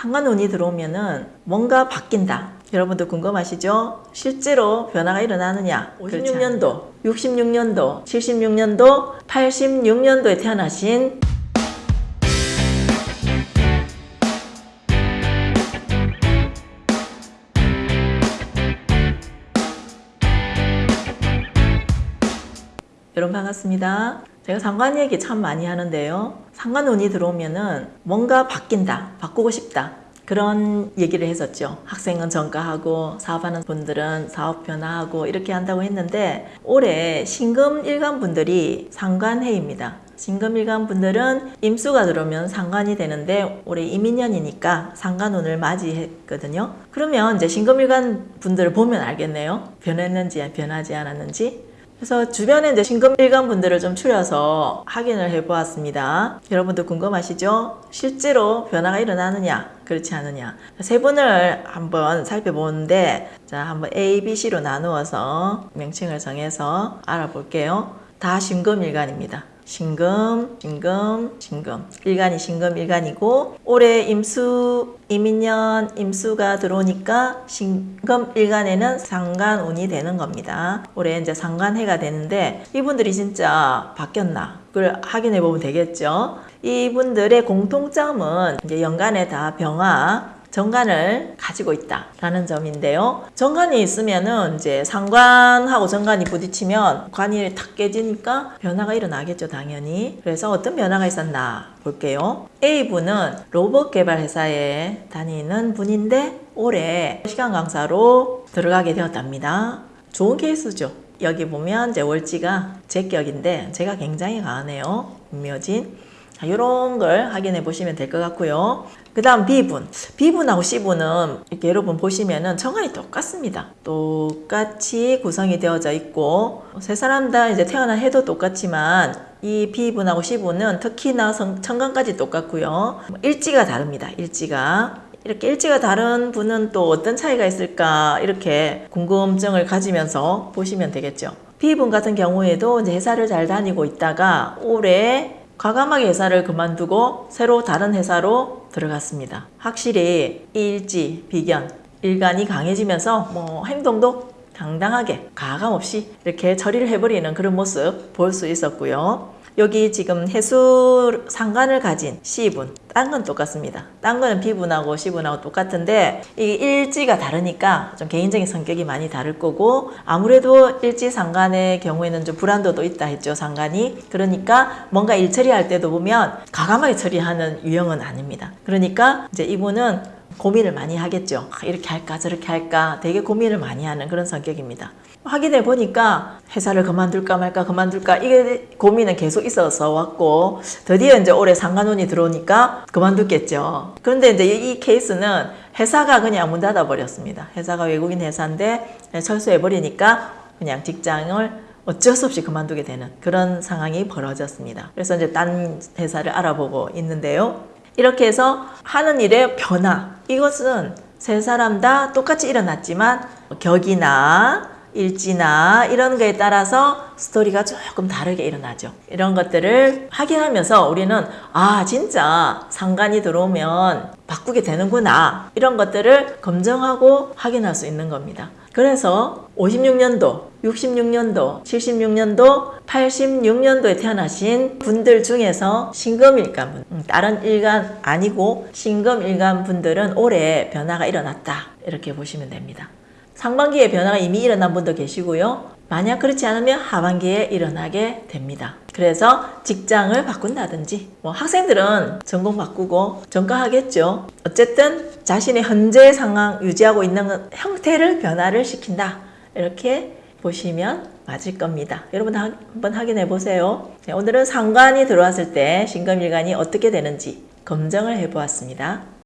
상관운이 들어오면은 뭔가 바뀐다. 여러분도 궁금하시죠? 실제로 변화가 일어나느냐? 56년도, 66년도, 76년도, 86년도에 태어나신 여러분 반갑습니다. 제가 상관 얘기 참 많이 하는데요. 상관운이 들어오면은 뭔가 바뀐다, 바꾸고 싶다. 그런 얘기를 했었죠. 학생은 전가하고 사업하는 분들은 사업 변화하고 이렇게 한다고 했는데 올해 신금 일간 분들이 상관해입니다. 신금 일간 분들은 임수가 들어오면 상관이 되는데 올해 이민년이니까 상관운을 맞이했거든요. 그러면 이제 신금 일간 분들을 보면 알겠네요. 변했는지 변하지 않았는지 그래서 주변에 이제 신금 일간 분들을 좀 추려서 확인을 해 보았습니다. 여러분도 궁금하시죠? 실제로 변화가 일어나느냐, 그렇지 않느냐. 세 분을 한번 살펴보는데, 자, 한번 A, B, C로 나누어서 명칭을 정해서 알아볼게요. 다 신금 일간입니다. 신금, 신금, 신금. 일간이 신금 일간이고 올해 임수, 이민년 임수가 들어오니까 신금 일간에는 상관운이 되는 겁니다. 올해 이제 상관해가 되는데 이분들이 진짜 바뀌었나? 그걸 확인해 보면 되겠죠. 이분들의 공통점은 이제 연간에 다 병화, 정관을 가지고 있다라는 점인데요. 정관이 있으면은 이제 상관하고 정관이 부딪히면 관이 탁 깨지니까 변화가 일어나겠죠, 당연히. 그래서 어떤 변화가 있었나 볼게요. A분은 로봇 개발 회사에 다니는 분인데 올해 시간 강사로 들어가게 되었답니다. 좋은 케이스죠. 여기 보면 이제 월지가 제 격인데 제가 굉장히 강하네요. 묘진. 자, 이런 걸 확인해 보시면 될 것 같고요. 그 다음 B분. B분하고 C분은 이렇게 여러분 보시면은 정관이 똑같습니다. 똑같이 구성이 되어져 있고 세 사람 다 이제 태어난 해도 똑같지만 이 B분하고 C분은 특히나 성, 천간까지 똑같고요. 일지가 다릅니다. 일지가. 이렇게 일지가 다른 분은 또 어떤 차이가 있을까 이렇게 궁금증을 가지면서 보시면 되겠죠. B분 같은 경우에도 이제 회사를 잘 다니고 있다가 올해 과감하게 회사를 그만두고 새로 다른 회사로 들어갔습니다. 확실히 일지, 비견, 일간이 강해지면서 뭐 행동도 당당하게 가감 없이 이렇게 처리를 해버리는 그런 모습 볼 수 있었고요. 여기 지금 해수 상관을 가진 C분, 딴 건 똑같습니다. 딴 거는 B분하고 C분하고 똑같은데 이 일지가 다르니까 좀 개인적인 성격이 많이 다를 거고 아무래도 일지 상관의 경우에는 좀 불안도도 있다 했죠, 상관이. 그러니까 뭔가 일 처리할 때도 보면 가감하게 처리하는 유형은 아닙니다. 그러니까 이제 이분은 고민을 많이 하겠죠. 아, 이렇게 할까 저렇게 할까 되게 고민을 많이 하는 그런 성격입니다. 확인해 보니까 회사를 그만둘까 말까 그만둘까 이게 고민은 계속 있어서 왔고 드디어 이제 올해 상관운이 들어오니까 그만뒀겠죠. 그런데 이제 이 케이스는 회사가 그냥 문 닫아 버렸습니다. 회사가 외국인 회사인데 철수해 버리니까 그냥 직장을 어쩔 수 없이 그만두게 되는 그런 상황이 벌어졌습니다. 그래서 이제 딴 회사를 알아보고 있는데요. 이렇게 해서 하는 일의 변화 이것은 세 사람 다 똑같이 일어났지만 격이나 일지나 이런 거에 따라서 스토리가 조금 다르게 일어나죠. 이런 것들을 확인하면서 우리는 아 진짜 상관이 들어오면 바꾸게 되는구나 이런 것들을 검증하고 확인할 수 있는 겁니다. 그래서 56년도, 66년도, 76년도, 86년도에 태어나신 분들 중에서 신금일간 분, 음, 다른 일간 아니고 신금일간 분들은 올해 변화가 일어났다 이렇게 보시면 됩니다. 상반기에 변화가 이미 일어난 분도 계시고요. 만약 그렇지 않으면 하반기에 일어나게 됩니다. 그래서 직장을 바꾼다든지 뭐 학생들은 전공 바꾸고 전과하겠죠. 어쨌든 자신의 현재 상황 유지하고 있는 형태를 변화를 시킨다. 이렇게 보시면 맞을 겁니다. 여러분 한번 확인해 보세요. 네, 오늘은 상관이 들어왔을 때 신금일간이 어떻게 되는지 검증을 해 보았습니다.